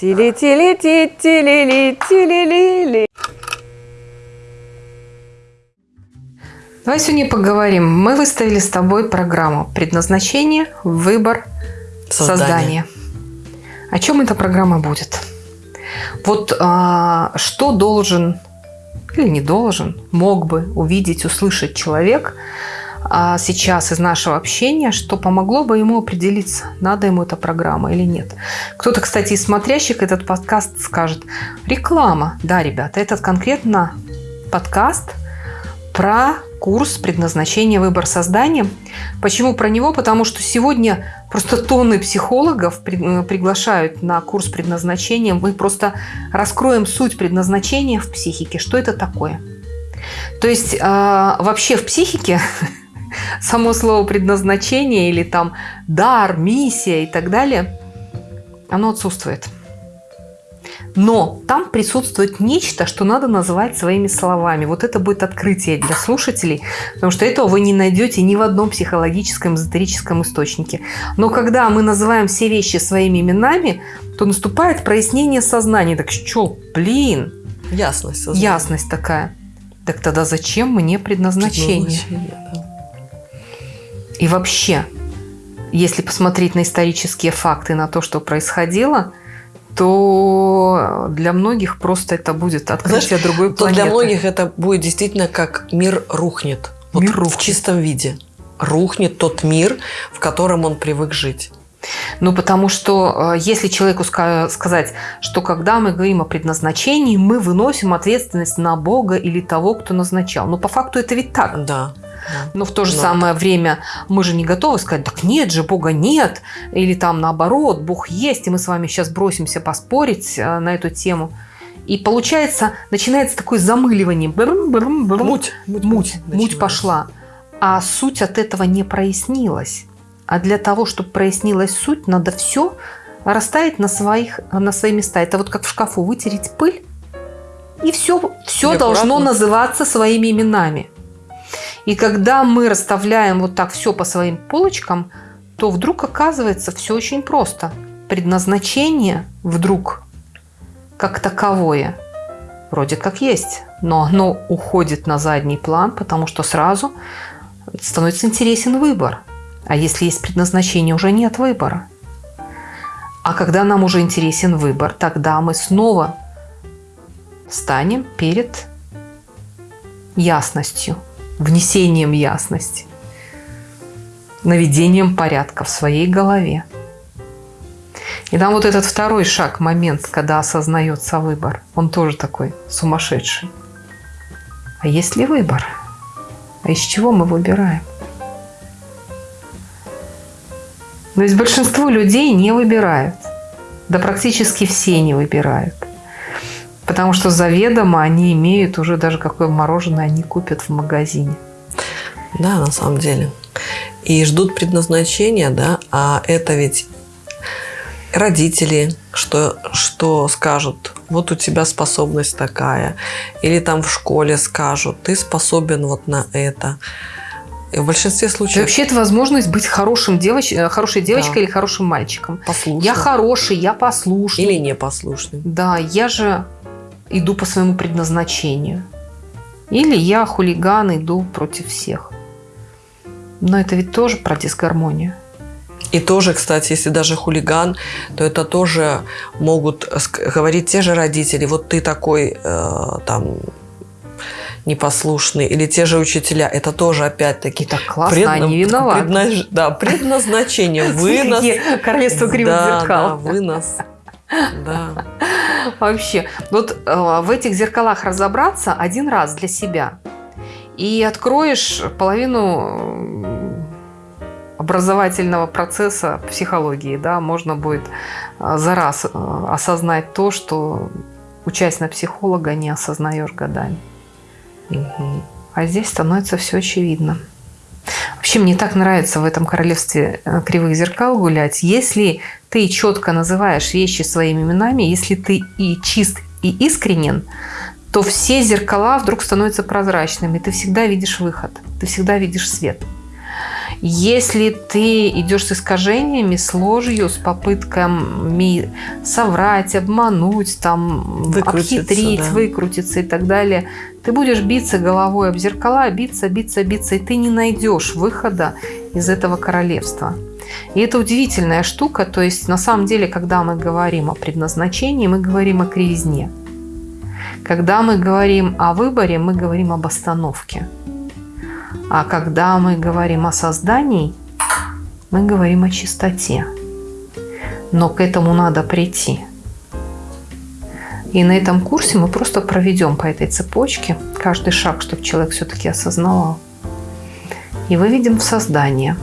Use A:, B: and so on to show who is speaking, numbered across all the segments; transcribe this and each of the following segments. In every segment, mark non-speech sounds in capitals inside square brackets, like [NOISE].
A: Тили-тили-ти, тили-ли, тили-ли-ли. Давай сегодня поговорим. Мы выставили с тобой программу «Предназначение, выбор, создание». создание. О чем эта программа будет? Вот а, что должен или не должен, мог бы увидеть, услышать человек сейчас из нашего общения, что помогло бы ему определиться, надо ему эта программа или нет. Кто-то, кстати, из смотрящих этот подкаст скажет, реклама. Да, ребята, этот конкретно подкаст про курс предназначения выбор создания. Почему про него? Потому что сегодня просто тонны психологов э, приглашают на курс предназначения. Мы просто раскроем суть предназначения в психике. Что это такое? То есть э, вообще в психике [LAUGHS] [LAUGHS] само слово предназначение или там дар, миссия и так далее, оно отсутствует. Но там присутствует нечто, что надо называть своими словами. Вот это будет открытие для слушателей, потому что этого вы не найдете ни в одном психологическом, эзотерическом источнике. Но когда мы называем все вещи своими именами, то наступает прояснение сознания. Так что, блин?
B: Ясность. Сознания.
A: Ясность такая. Так тогда зачем мне предназначение? предназначение да. И вообще, если посмотреть на исторические факты, на то, что происходило, то для многих просто это будет открытие Знаешь, другой планеты.
B: То для многих это будет действительно как мир рухнет. Вот мир рухнет. в чистом виде. Рухнет тот мир, в котором он привык жить.
A: Ну, потому что э, если человеку сказать, что когда мы говорим о предназначении, мы выносим ответственность на Бога или того, кто назначал. Но по факту это ведь так.
B: Да.
A: Но в то же Но... самое время мы же не готовы сказать, так нет же, Бога нет. Или там наоборот, Бог есть, и мы с вами сейчас бросимся поспорить э, на эту тему. И получается, начинается такое замыливание. Брм, брм, брм. Муть, муть, муть, муть пошла. А суть от этого не прояснилась. А для того, чтобы прояснилась суть, надо все расставить на, своих, на свои места. Это вот как в шкафу вытереть пыль, и все, все должно называться своими именами. И когда мы расставляем вот так все по своим полочкам, то вдруг оказывается все очень просто. Предназначение вдруг как таковое вроде как есть, но оно уходит на задний план, потому что сразу становится интересен выбор. А если есть предназначение, уже нет выбора. А когда нам уже интересен выбор, тогда мы снова станем перед ясностью внесением ясности, наведением порядка в своей голове. И там вот этот второй шаг, момент, когда осознается выбор, он тоже такой сумасшедший. А есть ли выбор? А из чего мы выбираем? Но есть большинство людей не выбирают. Да практически все не выбирают. Потому что заведомо они имеют уже даже какое мороженое они купят в магазине.
B: Да, на самом деле. И ждут предназначения, да, а это ведь родители, что, что скажут, вот у тебя способность такая, или там в школе скажут, ты способен вот на это. И в большинстве случаев...
A: вообще это возможность быть хорошим девоч... Э, хорошей девочкой да. или хорошим мальчиком.
B: Послушным.
A: Я хороший, я послушный.
B: Или непослушный.
A: Да, я же иду по своему предназначению. Или я хулиган, иду против всех. Но это ведь тоже про дисгармонию.
B: И тоже, кстати, если даже хулиган, то это тоже могут говорить те же родители. Вот ты такой э, там непослушный. Или те же учителя. Это тоже опять-таки...
A: Так классно, предна... они виноваты.
B: Предназ... Да, предназначение. [LAUGHS] Вы нас...
A: Королевство кривых
B: да,
A: зеркал.
B: Да, вы нас да.
A: Вообще, вот э, в этих зеркалах разобраться один раз для себя. И откроешь половину образовательного процесса психологии, да, можно будет э, за раз э, осознать то, что учась на психолога не осознаешь годами. Угу. А здесь становится все очевидно. Вообще мне так нравится в этом королевстве э, кривых зеркал гулять. Если ты четко называешь вещи своими именами, если ты и чист, и искренен, то все зеркала вдруг становятся прозрачными. Ты всегда видишь выход, ты всегда видишь свет. Если ты идешь с искажениями, с ложью, с попытками соврать, обмануть, там,
B: Выкрутиться,
A: обхитрить,
B: да.
A: выкрутиться и так далее, ты будешь биться головой об зеркала, биться, биться, биться, и ты не найдешь выхода из этого королевства. И это удивительная штука, то есть на самом деле, когда мы говорим о предназначении, мы говорим о кривизне. Когда мы говорим о выборе, мы говорим об остановке. А когда мы говорим о создании, мы говорим о чистоте. Но к этому надо прийти. И на этом курсе мы просто проведем по этой цепочке каждый шаг, чтобы человек все-таки осознавал. И выведем в создание.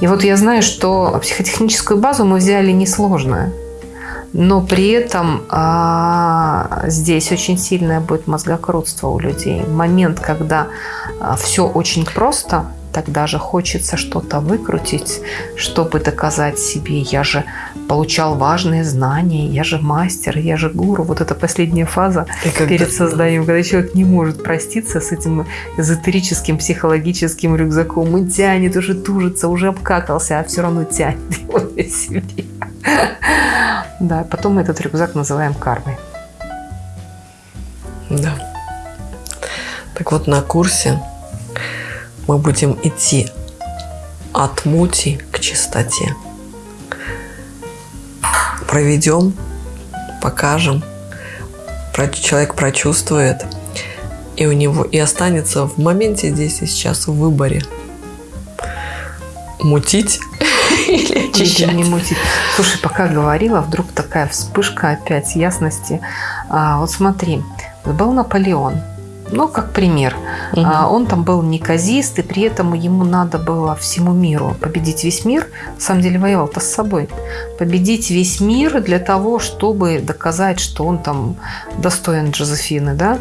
A: И вот я знаю, что психотехническую базу мы взяли несложную. Но при этом а, здесь очень сильное будет мозгокрутство у людей. Момент, когда а, все очень просто, тогда же хочется что-то выкрутить, чтобы доказать себе, я же получал важные знания, я же мастер, я же гуру. Вот это последняя фаза
B: И когда-
A: перед созданием, когда человек не может проститься с этим эзотерическим психологическим рюкзаком и тянет, уже тужится, уже обкакался, а все равно тянет его на себе. Да, потом мы этот рюкзак называем кармой.
B: Да. Так вот, на курсе мы будем идти от мути к чистоте. Проведем, покажем, человек прочувствует, и у него и останется в моменте здесь и сейчас в выборе. Мутить [LAUGHS] или очищать.
A: не мутить. Слушай, пока говорила, вдруг такая вспышка опять ясности. А, вот смотри, был Наполеон. Ну, как пример. А, он там был неказист, и при этом ему надо было всему миру победить весь мир. На самом деле воевал-то с собой. Победить весь мир для того, чтобы доказать, что он там достоин Джозефины, да?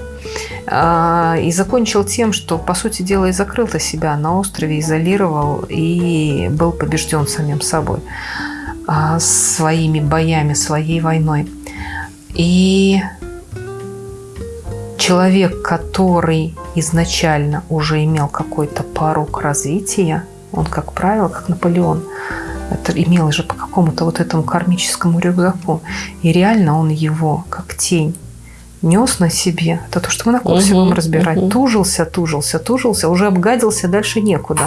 A: А, И закончил тем, что, по сути дела, и закрыл-то себя на острове, изолировал и был побежден самим собой а, своими боями, своей войной. И человек, который изначально уже имел какой-то порог развития, он, как правило, как Наполеон, это имел же по какому-то вот этому кармическому рюкзаку. И реально он его, как тень, нес на себе. Это то, что мы на курсе
B: Мгм,
A: будем разбирать.
B: мгм.
A: Тужился, тужился, тужился, уже обгадился, дальше некуда.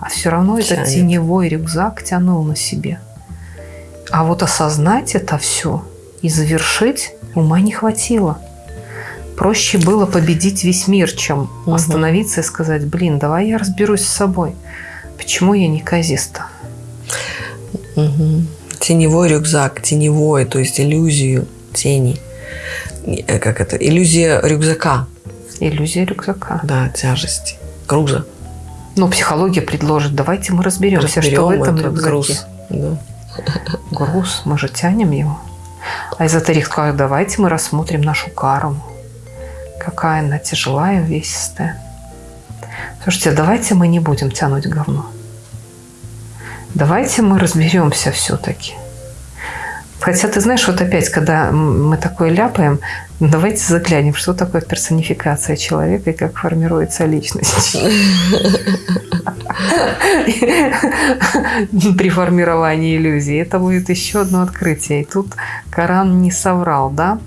A: А все равно этот
B: Тянет.
A: теневой рюкзак тянул на себе. А вот осознать это все и завершить ума не хватило. Проще было победить весь мир, чем
B: Мгм.
A: остановиться и сказать, блин, давай я разберусь с собой. Почему я не казиста?
B: Мгм. Теневой рюкзак, теневой, то есть иллюзию тени. Э, Как это? Иллюзия рюкзака,
A: Иллюзия рюкзака.
B: да, тяжести, груза.
A: Но психология предложит, давайте мы разберемся,
B: Разберем
A: что в этом
B: этот
A: рюкзаке.
B: груз. Да.
A: Груз, мы же тянем его. А эзотерик скажет, давайте мы рассмотрим нашу карму. Какая она тяжелая, увесистая. Слушайте, давайте мы не будем тянуть говно. Давайте мы разберемся все-таки. Хотя ты знаешь, вот опять, когда мы такое ляпаем, давайте заглянем, что такое персонификация человека и как формируется личность. [LAUGHS] При формировании иллюзии. Это будет еще одно открытие. И тут Коран не соврал, да?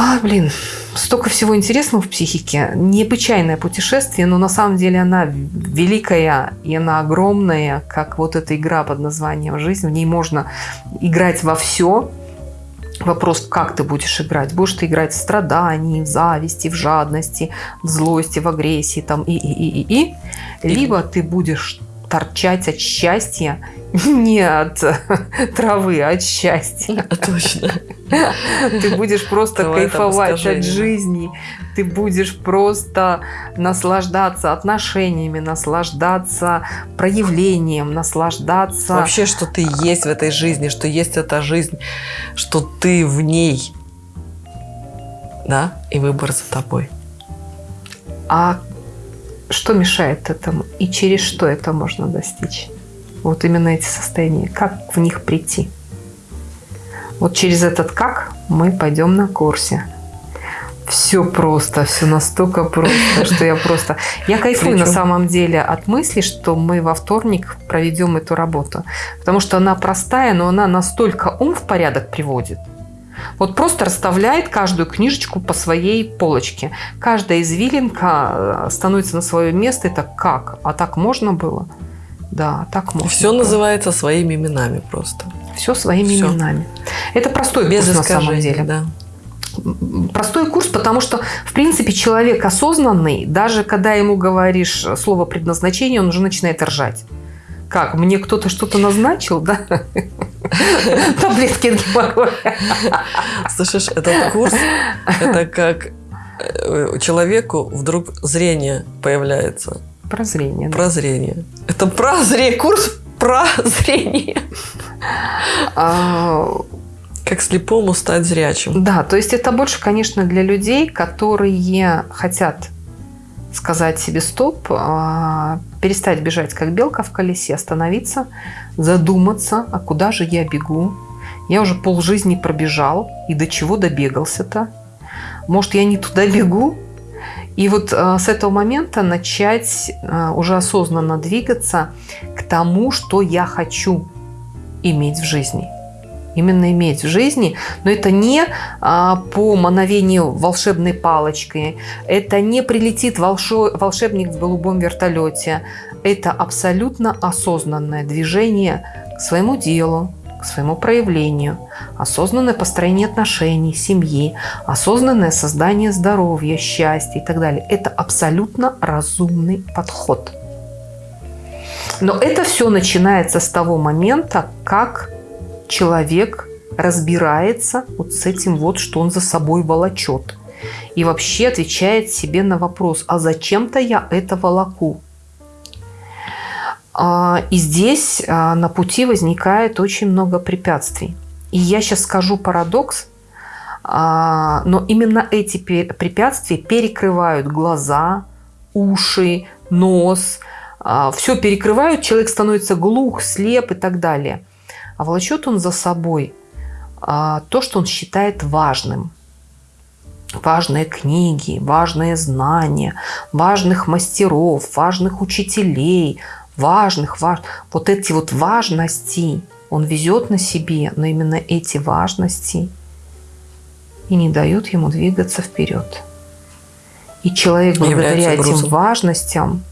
A: А, блин, столько всего интересного в психике. Необычайное путешествие, но на самом деле она великая и она огромная, как вот эта игра под названием «Жизнь». В ней можно играть во все. Вопрос, как ты будешь играть? Будешь ты играть в страдании, в зависти, в жадности, в злости, в агрессии там, и, и, и, и, и. Либо ты будешь торчать от счастья [LAUGHS] не от [LAUGHS] травы, а от счастья. [LAUGHS]
B: Точно.
A: Ты будешь просто кайфовать от жизни. Ты будешь просто наслаждаться отношениями, наслаждаться проявлением, наслаждаться...
B: Вообще, что ты есть в этой жизни, что есть эта жизнь, что ты в ней. Да? И выбор за тобой.
A: А что мешает этому? И через что это можно достичь? Вот именно эти состояния. Как в них прийти? Вот через этот как мы пойдем на курсе. Все просто, все настолько просто, что я просто... Я кайфую Причем? на самом деле от мысли, что мы во вторник проведем эту работу. Потому что она простая, но она настолько ум в порядок приводит. Вот просто расставляет каждую книжечку по своей полочке. Каждая извилинка э, становится на свое место. Это как? А так можно было? Да, так можно.
B: Все было. называется своими именами просто.
A: Все своими Все. именами. Это простой Без курс на самом деле. Да. Простой курс, потому что, в принципе, человек осознанный, даже когда ему говоришь слово предназначение, он уже начинает ржать. Как? Мне кто-то что-то назначил, да? [LAUGHS] Таблетки геморроя.
B: Слышишь, этот курс, это как э, человеку вдруг зрение появляется.
A: Прозрение.
B: Прозрение. Это прозрение, курс прозрение. А, как слепому стать зрячим.
A: Да, то есть это больше, конечно, для людей, которые хотят сказать себе стоп, а, перестать бежать как белка в колесе, остановиться, задуматься, а куда же я бегу? Я уже полжизни пробежал, и до чего добегался-то? Может, я не туда бегу? И вот а, с этого момента начать а, уже осознанно двигаться к тому, что я хочу иметь в жизни – именно иметь в жизни. Но это не а, по мановению волшебной палочки, это не прилетит волшебник в голубом вертолете. Это абсолютно осознанное движение к своему делу, к своему проявлению, осознанное построение отношений, семьи, осознанное создание здоровья, счастья и так далее. Это абсолютно разумный подход. Но это все начинается с того момента, как человек разбирается вот с этим вот, что он за собой волочет. И вообще отвечает себе на вопрос, а зачем-то я это волоку? А, и здесь а, на пути возникает очень много препятствий. И я сейчас скажу парадокс, а, но именно эти препятствия перекрывают глаза, уши, нос, все перекрывают, человек становится глух, слеп и так далее а волочет он за собой то, что он считает важным. Важные книги, важные знания, важных мастеров, важных учителей, важных, важ... вот эти вот важности он везет на себе, но именно эти важности и не дают ему двигаться вперед. И человек благодаря этим важностям,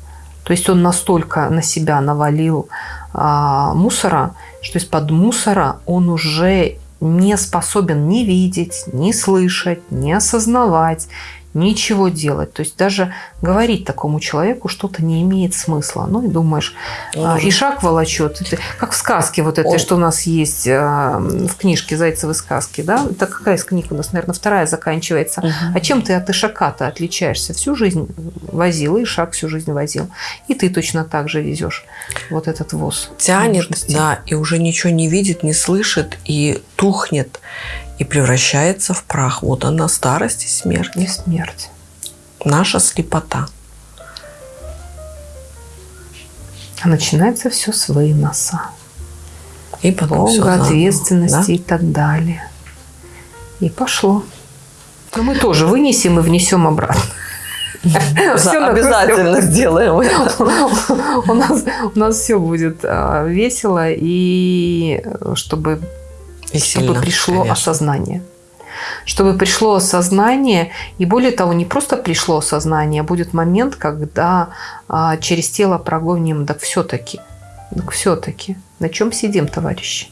A: то есть он настолько на себя навалил а, мусора, что из-под мусора он уже не способен ни видеть, ни слышать, ни осознавать, ничего делать. То есть даже говорить такому человеку что-то не имеет смысла. Ну и думаешь, а, и шаг волочет. Это как в сказке вот этой, Он... что у нас есть а, в книжке «Зайцевы сказки». Да? Это какая из книг у нас, наверное, вторая заканчивается. Угу. А чем ты от Ишака-то отличаешься? Всю жизнь возил, и Ишак всю жизнь возил. И ты точно так же везешь вот этот воз.
B: Тянет, да, и уже ничего не видит, не слышит, и тухнет и превращается в прах. Вот она, старость и смерть.
A: И смерть.
B: Наша слепота.
A: А начинается все с выноса. И потом Бога, ответственности да? и так далее. И пошло. Но мы тоже вынесем и внесем обратно. [LAUGHS]
B: Все обязательно сделаем [LAUGHS]
A: у нас, у нас все будет а, весело, и э, чтобы и чтобы сильно, пришло конечно. осознание. Чтобы пришло осознание, и более того, не просто пришло осознание, а будет момент, когда а, через тело прогоним, так все-таки, так все-таки, на чем сидим, товарищи?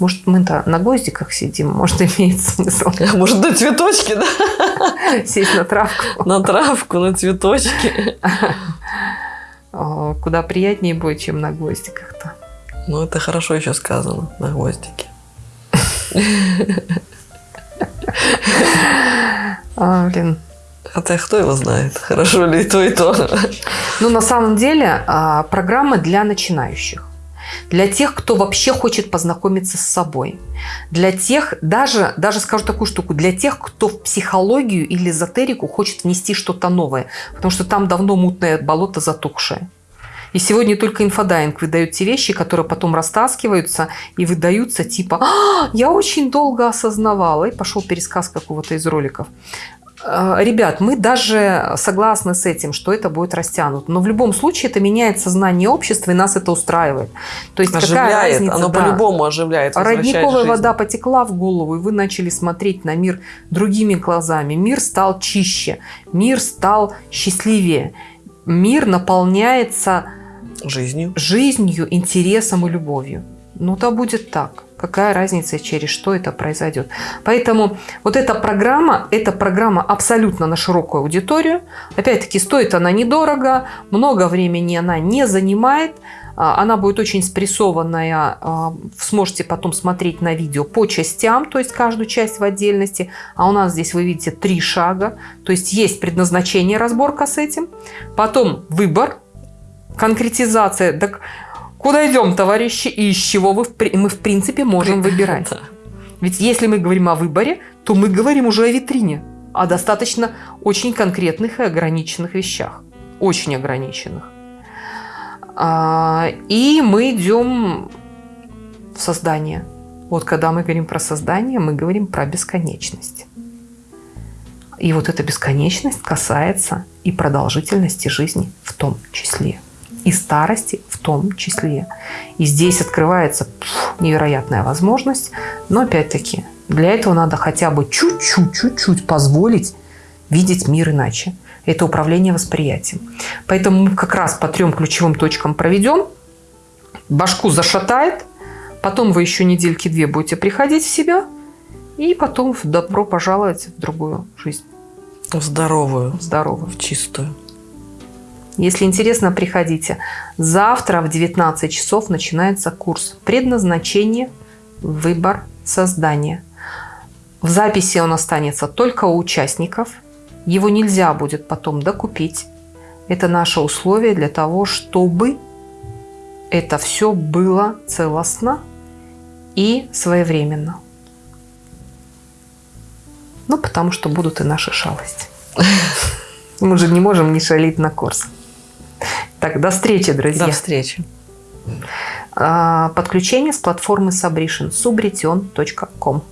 A: Может, мы-то на гвоздиках сидим, может, [LAUGHS] имеет смысл.
B: Может, на цветочки, да?
A: Сесть на травку.
B: На травку, на цветочки.
A: Куда приятнее будет, чем на гвоздиках-то.
B: Ну, это хорошо еще сказано, на гвоздике.
A: А, блин.
B: Хотя кто его знает, хорошо ли и то, и то.
A: Ну, на самом деле, а, программа для начинающих. Для тех, кто вообще хочет познакомиться с собой. Для тех, даже, даже скажу такую штуку, для тех, кто в психологию или эзотерику хочет внести что-то новое. Потому что там давно мутное болото затухшее. И сегодня только инфодайвинг выдает те вещи, которые потом растаскиваются и выдаются типа «А, «Я очень долго осознавала». И пошел пересказ какого-то из роликов. Э, ребят, мы даже согласны с этим, что это будет растянуто. Но в любом случае это меняет сознание общества, и нас это устраивает.
B: То есть оживляет, какая разница? Оно да. по-любому оживляет.
A: Родниковая вода потекла в голову, и вы начали смотреть на мир другими глазами. Мир стал чище, мир стал счастливее. Мир наполняется
B: жизнью,
A: жизнью интересом и любовью. Ну, то будет так. Какая разница, через что это произойдет. Поэтому вот эта программа, эта программа абсолютно на широкую аудиторию. Опять-таки, стоит она недорого, много времени она не занимает. А, она будет очень спрессованная, а, сможете потом смотреть на видео по частям, то есть каждую часть в отдельности. А у нас здесь вы видите три шага, то есть есть предназначение, разборка с этим. Потом выбор, конкретизация. Так Куда идем, товарищи, и из чего вы, мы, в принципе, можем выбирать? Ведь если мы говорим о выборе, то мы говорим уже о витрине, о достаточно очень конкретных и ограниченных вещах. Очень ограниченных. А, и мы идем в создание. Вот когда мы говорим про создание, мы говорим про бесконечность. И вот эта бесконечность касается и продолжительности жизни в том числе и старости в том числе. И здесь открывается пфф, невероятная возможность, но опять-таки для этого надо хотя бы чуть-чуть, чуть-чуть позволить видеть мир иначе. Это управление восприятием. Поэтому мы как раз по трем ключевым точкам проведем. Башку зашатает, потом вы еще недельки две будете приходить в себя, и потом добро пожаловать в другую жизнь.
B: В здоровую.
A: В здоровую.
B: В чистую.
A: Если интересно, приходите. Завтра в 19 часов начинается курс «Предназначение, выбор, создание». В записи он останется только у участников. Его нельзя будет потом докупить. Это наше условие для того, чтобы это все было целостно и своевременно. Ну, потому что будут и наши шалости. [LAUGHS] Мы же не можем не шалить на курс. Так, до встречи, друзья.
B: До встречи.
A: А, подключение с платформы Subration, subretion.com.